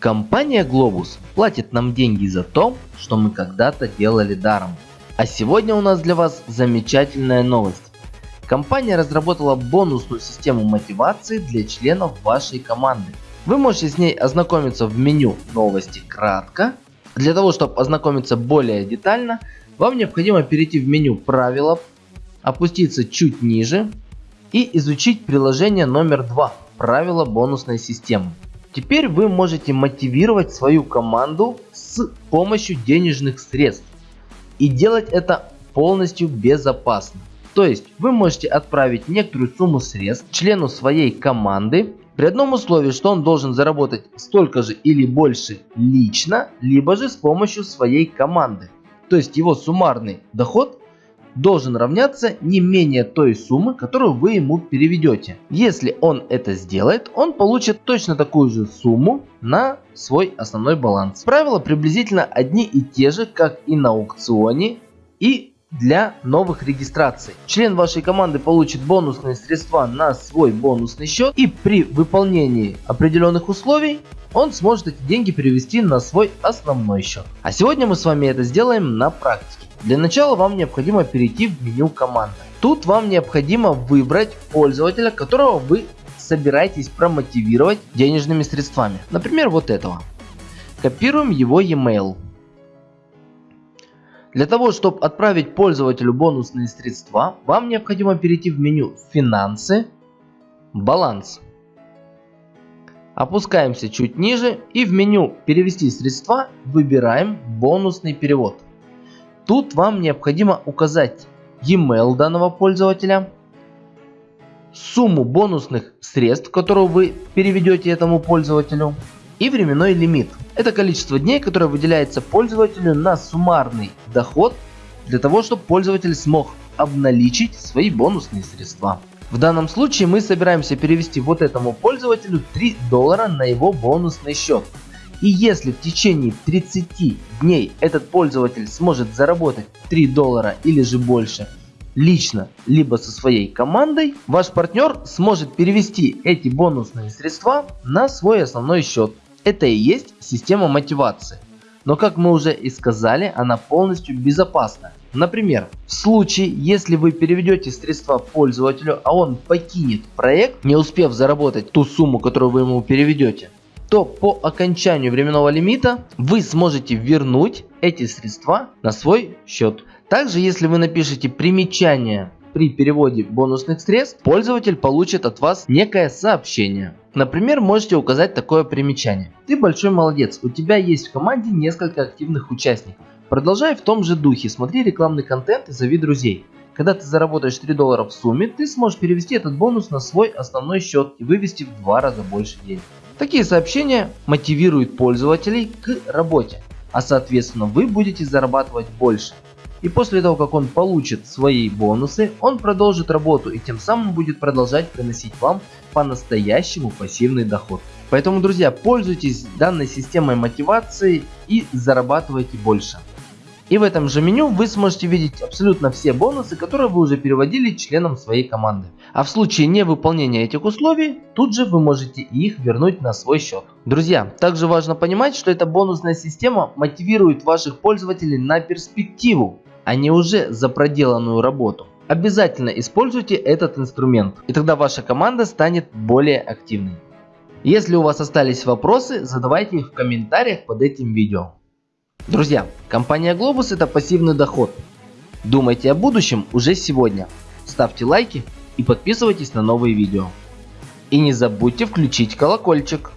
Компания Globus платит нам деньги за то, что мы когда-то делали даром. А сегодня у нас для вас замечательная новость. Компания разработала бонусную систему мотивации для членов вашей команды. Вы можете с ней ознакомиться в меню новости кратко. Для того, чтобы ознакомиться более детально, вам необходимо перейти в меню правила, опуститься чуть ниже и изучить приложение номер 2 правила бонусной системы. Теперь вы можете мотивировать свою команду с помощью денежных средств. И делать это полностью безопасно. То есть вы можете отправить некоторую сумму средств члену своей команды при одном условии, что он должен заработать столько же или больше лично, либо же с помощью своей команды. То есть его суммарный доход должен равняться не менее той суммы, которую вы ему переведете. Если он это сделает, он получит точно такую же сумму на свой основной баланс. Правила приблизительно одни и те же, как и на аукционе и для новых регистраций. Член вашей команды получит бонусные средства на свой бонусный счет и при выполнении определенных условий он сможет эти деньги перевести на свой основной счет. А сегодня мы с вами это сделаем на практике. Для начала вам необходимо перейти в меню команды. Тут вам необходимо выбрать пользователя, которого вы собираетесь промотивировать денежными средствами. Например, вот этого. Копируем его e-mail. Для того, чтобы отправить пользователю бонусные средства, вам необходимо перейти в меню «Финансы», «Баланс». Опускаемся чуть ниже и в меню «Перевести средства» выбираем «Бонусный перевод». Тут вам необходимо указать e-mail данного пользователя, сумму бонусных средств, которую вы переведете этому пользователю и временной лимит. Это количество дней, которое выделяется пользователю на суммарный доход для того, чтобы пользователь смог обналичить свои бонусные средства. В данном случае мы собираемся перевести вот этому пользователю 3 доллара на его бонусный счет. И если в течение 30 дней этот пользователь сможет заработать 3 доллара или же больше лично, либо со своей командой, ваш партнер сможет перевести эти бонусные средства на свой основной счет. Это и есть система мотивации. Но как мы уже и сказали, она полностью безопасна. Например, в случае, если вы переведете средства пользователю, а он покинет проект, не успев заработать ту сумму, которую вы ему переведете, то по окончанию временного лимита вы сможете вернуть эти средства на свой счет. Также если вы напишите примечание при переводе бонусных средств, пользователь получит от вас некое сообщение. Например, можете указать такое примечание. Ты большой молодец, у тебя есть в команде несколько активных участников. Продолжай в том же духе, смотри рекламный контент и зови друзей. Когда ты заработаешь 3 доллара в сумме, ты сможешь перевести этот бонус на свой основной счет и вывести в два раза больше денег. Такие сообщения мотивируют пользователей к работе, а соответственно вы будете зарабатывать больше. И после того, как он получит свои бонусы, он продолжит работу и тем самым будет продолжать приносить вам по-настоящему пассивный доход. Поэтому, друзья, пользуйтесь данной системой мотивации и зарабатывайте больше. И в этом же меню вы сможете видеть абсолютно все бонусы, которые вы уже переводили членам своей команды. А в случае невыполнения этих условий, тут же вы можете их вернуть на свой счет. Друзья, также важно понимать, что эта бонусная система мотивирует ваших пользователей на перспективу, а не уже за проделанную работу. Обязательно используйте этот инструмент, и тогда ваша команда станет более активной. Если у вас остались вопросы, задавайте их в комментариях под этим видео. Друзья, компания Globus это пассивный доход. Думайте о будущем уже сегодня. Ставьте лайки и подписывайтесь на новые видео. И не забудьте включить колокольчик.